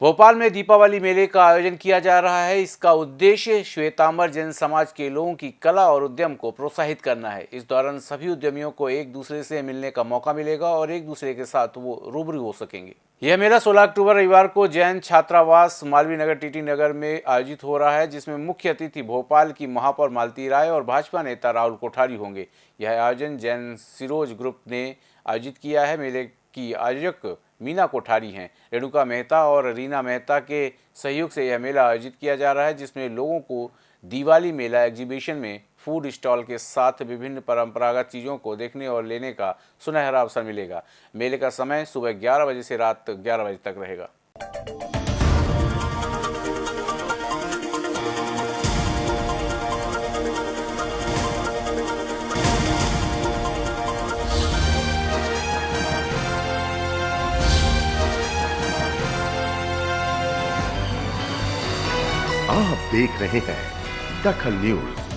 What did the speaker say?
भोपाल में दीपावली मेले का आयोजन किया जा रहा है। इसका उद्देश्य श्वेतांबर जैन समाज के लोगों की कला और उद्यम को प्रोत्साहित करना है। इस दौरान सभी उद्यमियों को एक दूसरे से मिलने का मौका मिलेगा और एक दूसरे के साथ वो रूबरू हो सकेंगे। यह मेला 16 अक्टूबर रविवार को जैन छात्रावास मालवी नगर, टीटी नगर में आयोजित हो रहा है, जिसमें मुख्य अतिथि भोपाल की महापौर मालती राय और भाजपा नेता राहुल कोठारी होंगे। यह आयोजन जैन सिरोज ग्रुप ने आयोजित किया है। मेले की आयोजक मीना कोठारी हैं। रेणुका मेहता और रीना मेहता के सहयोग से यह मेला आयोजित किया जा रहा है, जिसमें लोगों को दिवाली मेला एग्जीबिशन में फ़ूड स्टॉल के साथ विभिन्न परंपरागत चीज़ों को देखने और लेने का सुनहरा अवसर मिलेगा। मेले का समय सुबह 11 बजे से रात 11 बजे तक रहेगा। आप देख रहे हैं दखल न्यूज़।